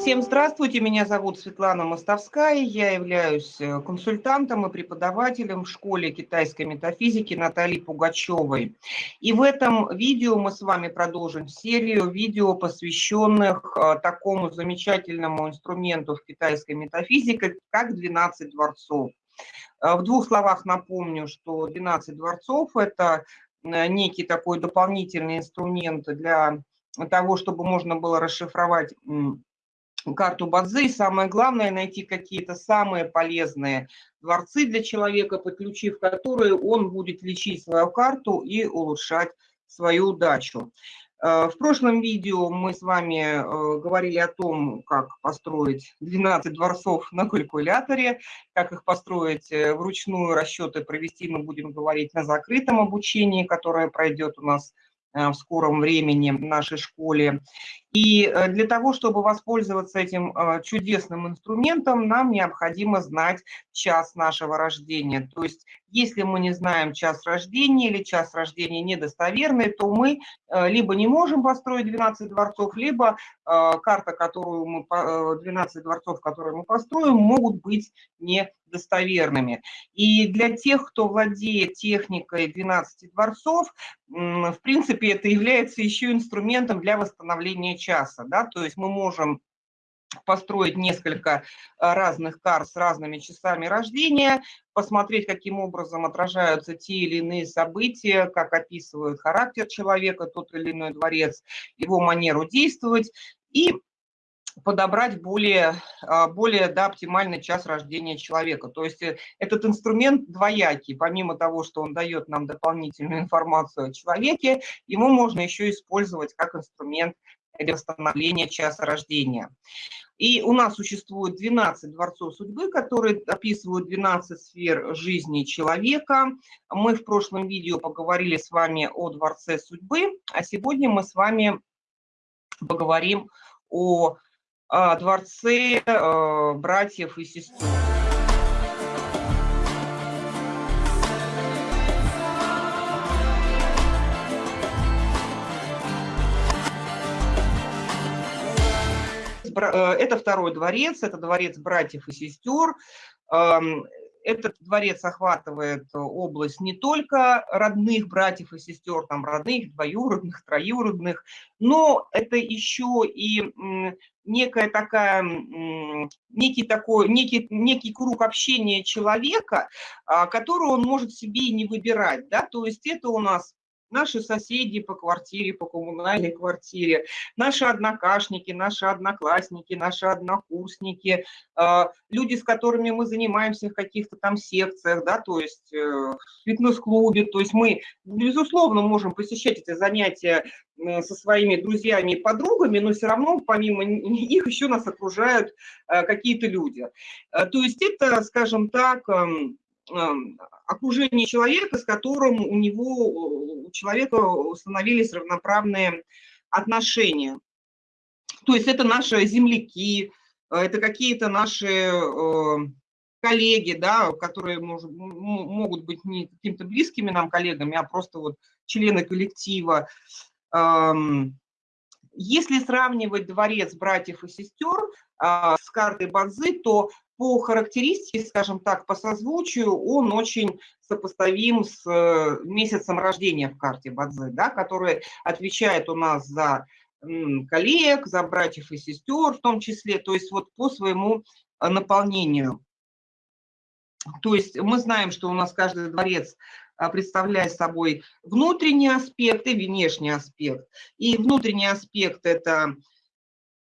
Всем здравствуйте, меня зовут Светлана Мостовская, я являюсь э, консультантом и преподавателем в школе китайской метафизики Натальи Пугачевой. И в этом видео мы с вами продолжим серию видео, посвященных э, такому замечательному инструменту в китайской метафизике, как 12 дворцов. Э, в двух словах напомню, что 12 дворцов – это некий такой дополнительный инструмент для того, чтобы можно было расшифровать карту Бадзи, и самое главное найти какие-то самые полезные дворцы для человека, подключив которые он будет лечить свою карту и улучшать свою удачу. Э, в прошлом видео мы с вами э, говорили о том, как построить 12 дворцов на калькуляторе, как их построить э, вручную, расчеты провести мы будем говорить на закрытом обучении, которое пройдет у нас в скором времени в нашей школе. И э, для того, чтобы воспользоваться этим э, чудесным инструментом, нам необходимо знать час нашего рождения. То есть, если мы не знаем час рождения или час рождения недостоверный, то мы э, либо не можем построить 12 дворцов, либо карта, которую мы, 12 дворцов, которые мы построим, могут быть недостоверными. И для тех, кто владеет техникой 12 дворцов, в принципе, это является еще инструментом для восстановления часа, да, то есть мы можем построить несколько а, разных карт с разными часами рождения, посмотреть, каким образом отражаются те или иные события, как описывают характер человека, тот или иной дворец, его манеру действовать, и подобрать более, а, более да, оптимальный час рождения человека. То есть э, этот инструмент двоякий. Помимо того, что он дает нам дополнительную информацию о человеке, ему можно еще использовать как инструмент для восстановления часа рождения. И у нас существует 12 дворцов судьбы, которые описывают 12 сфер жизни человека. Мы в прошлом видео поговорили с вами о дворце судьбы, а сегодня мы с вами поговорим о а, дворце а, братьев и сестер. Это второй дворец, это дворец братьев и сестер. Этот дворец охватывает область не только родных братьев и сестер, там родных, двоюродных, троюродных, но это еще и некая такая, некий такой, некий, некий круг общения человека, а, который он может себе и не выбирать, да, то есть это у нас наши соседи по квартире, по коммунальной квартире, наши однокашники, наши одноклассники, наши однокурсники, а, люди, с которыми мы занимаемся в каких-то там секциях, да, то есть э, в фитнес-клубе, то есть мы, безусловно, можем посещать эти занятия со своими друзьями и подругами, но все равно помимо них еще нас окружают э, какие-то люди. Э, то есть это, скажем так, эм, окружение человека, с которым у него, у человека установились равноправные отношения. То есть это наши земляки, это какие-то наши э, коллеги, да, которые может, могут быть не какими-то близкими нам коллегами, а просто вот члены коллектива. Если сравнивать дворец братьев и сестер а, с картой Бадзи, то по характеристике, скажем так, по созвучию, он очень сопоставим с э, месяцем рождения в карте Бадзи, да, который отвечает у нас за коллег, за братьев и сестер в том числе, то есть вот по своему э, наполнению. То есть мы знаем, что у нас каждый дворец а, представляет собой внутренний аспект и внешний аспект. И внутренний аспект – это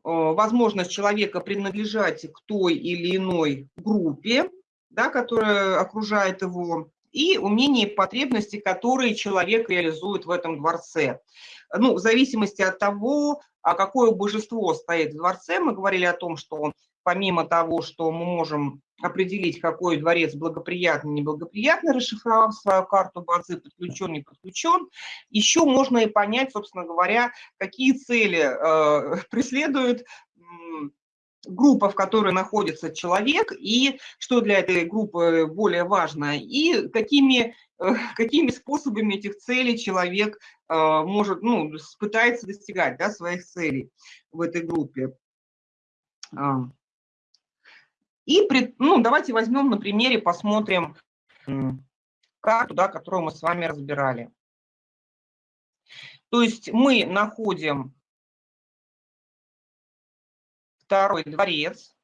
возможность человека принадлежать к той или иной группе, да, которая окружает его, и умения и потребности, которые человек реализует в этом дворце. Ну, в зависимости от того, а какое божество стоит в дворце, мы говорили о том, что помимо того, что мы можем определить, какой дворец благоприятный, неблагоприятный, расшифровав свою карту базы, подключен, не подключен, еще можно и понять, собственно говоря, какие цели э, преследует группа, в которой находится человек, и что для этой группы более важно, и какими, э, какими способами этих целей человек э, может, ну, пытается достигать да, своих целей в этой группе. И ну, давайте возьмем на примере, посмотрим карту, да, которую мы с вами разбирали. То есть мы находим второй дворец.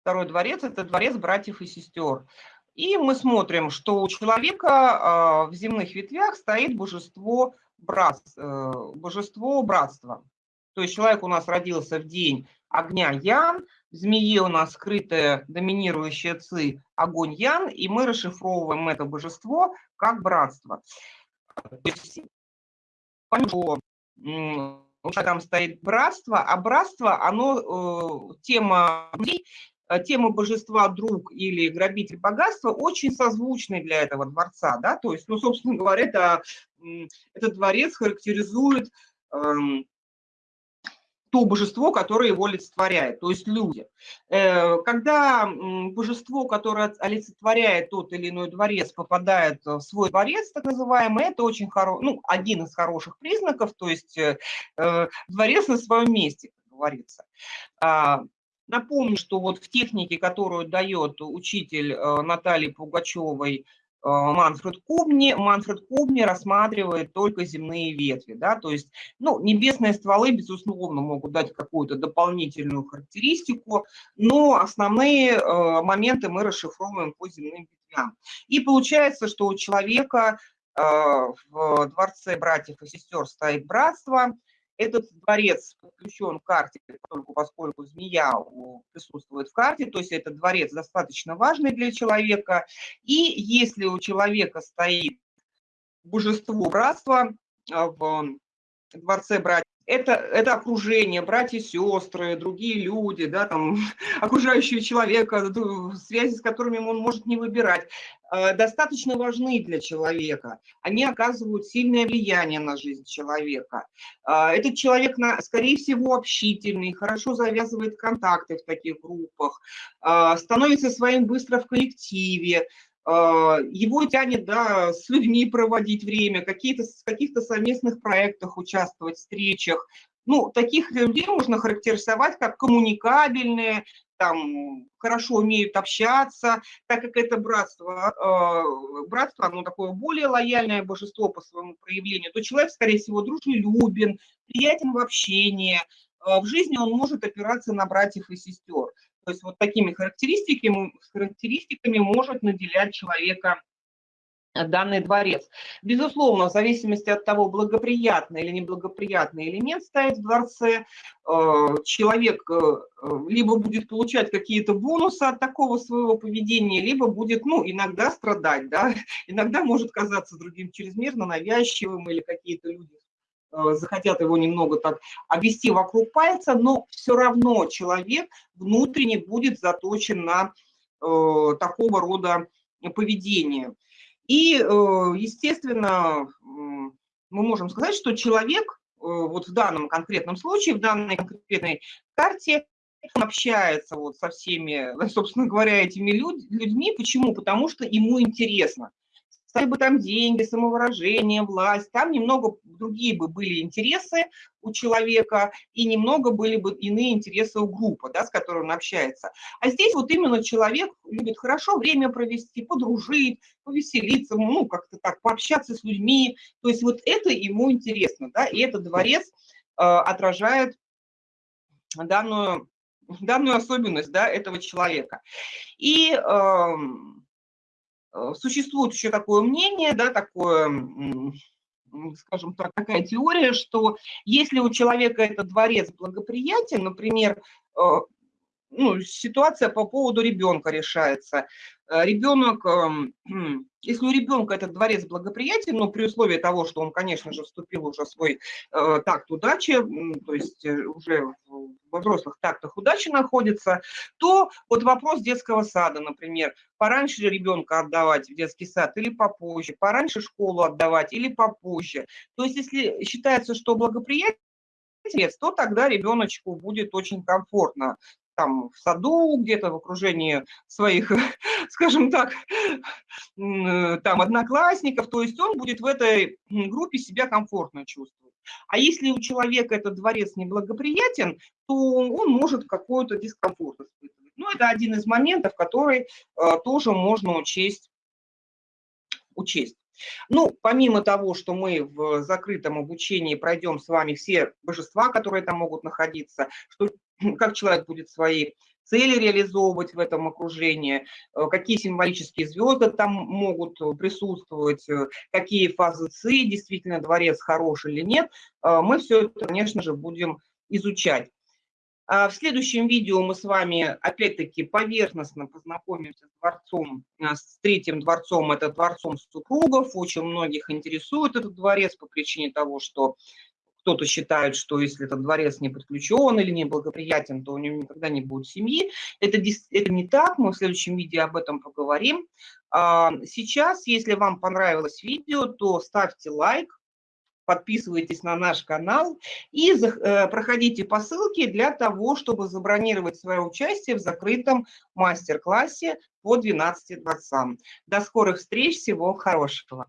Второй дворец – это дворец братьев и сестер. И мы смотрим, что у человека а, в земных ветвях стоит божество, брат, э, божество братства. То есть человек у нас родился в день огня Ян, в змее у нас скрытая доминирующая ци огонь Ян, и мы расшифровываем это божество как братство. То есть, там стоит братство, а братство, оно, э, тема Э, тема божества друг или грабитель богатства очень созвучны для этого дворца, да, то есть, ну, собственно говоря, это, этот дворец характеризует эм, то божество, которое его олицетворяет, то есть люди. Э, когда божество, которое олицетворяет тот или иной дворец, попадает в свой дворец, так называемый, это очень хороший, ну, один из хороших признаков, то есть э, дворец на своем месте, как говорится. А, Напомню, что вот в технике, которую дает учитель э, Натальи Пугачевой, э, Манфред Кубни, Манфред Кубни рассматривает только земные ветви, да, то есть, ну, небесные стволы, безусловно, могут дать какую-то дополнительную характеристику, но основные э, моменты мы расшифровываем по земным ветвям. И получается, что у человека в дворце братьев и сестер стоит братство, этот дворец подключен к карте, поскольку, змея присутствует в карте, то есть этот дворец достаточно важный для человека. И если у человека стоит божество братства а, в дворце братьев, это, это окружение, братья, сестры, другие люди, да, там, окружающие человека, связи с которыми он может не выбирать, э, достаточно важны для человека. Они оказывают сильное влияние на жизнь человека. Э, этот человек, скорее всего, общительный, хорошо завязывает контакты в таких группах, э, становится своим быстро в коллективе, а, его тянет да, с людьми проводить время, какие-то, в каких-то совместных проектах участвовать, встречах. Ну, таких людей можно характеризовать как коммуникабельные, там, хорошо умеют общаться, так как это братство, э, братство, оно такое более лояльное божество по своему проявлению, то человек, скорее всего, дружелюбен, приятен в общении, э, в жизни он может опираться на братьев и сестер. То есть вот такими характеристиками, характеристиками может наделять человека данный дворец. Безусловно, в зависимости от того, благоприятный или неблагоприятный элемент стоит в дворце, э, человек э, либо будет получать какие-то бонусы от такого своего поведения, либо будет, ну, иногда страдать, да, иногда может казаться другим чрезмерно навязчивым или какие-то люди Э, захотят его немного так обвести вокруг пальца, но все равно человек внутренне будет заточен на э, такого рода поведение. И, э, естественно, мы можем сказать, что человек э, вот в данном конкретном случае, в данной конкретной карте, он общается вот со всеми, собственно говоря, этими людьми. Почему? Потому что ему интересно стали бы там деньги, самовыражение, власть, там немного другие бы были интересы у человека, и немного были бы иные интересы у группы, да, с которой он общается. А здесь вот именно человек любит хорошо время провести, подружить, повеселиться, ну, как-то так, пообщаться с людьми. То есть вот это ему интересно, да, и этот дворец э, отражает данную, данную особенность, да, этого человека. И... Э, существует еще такое мнение, да, такое, скажем так, такая теория, что если у человека этот дворец благоприятен, например, э, ну, ситуация по поводу ребенка решается. Э, Ребенок, эм, если у ребенка этот дворец благоприятен, но при условии того, что он, конечно же, вступил уже в свой э, такт удачи, то есть э, уже во взрослых тактах удачи находится, то вот вопрос детского сада, например, пораньше ребенка отдавать в детский сад или попозже, пораньше школу отдавать или попозже. То есть если считается, что благоприятен, то тогда ребеночку будет очень комфортно там в саду, где-то в окружении своих, скажем так, там одноклассников, то есть он будет в этой группе себя комфортно чувствовать. А если у человека этот дворец неблагоприятен, то он может какой-то дискомфорт испытывать. Ну, это один из моментов, который э, тоже можно учесть. учесть. Ну, помимо того, что мы в закрытом обучении пройдем с вами все божества, которые там могут находиться, что как человек будет свои цели реализовывать в этом окружении, э, какие символические звезды там могут присутствовать, э, какие фазы ЦИ, действительно дворец хороший или нет, э, мы все это, конечно же, будем изучать. А в следующем видео мы с вами, опять-таки, поверхностно познакомимся с дворцом, с третьим дворцом, это дворцом супругов. Очень многих интересует этот дворец по причине того, что кто-то считает, что если этот дворец не подключен или не благоприятен, то у него никогда не будет семьи. Это, это не так, мы в следующем видео об этом поговорим. А, сейчас, если вам понравилось видео, то ставьте лайк, подписывайтесь на наш канал и э, проходите по ссылке для того, чтобы забронировать свое участие в закрытом мастер-классе по 12 дворцам. До скорых встреч, всего хорошего!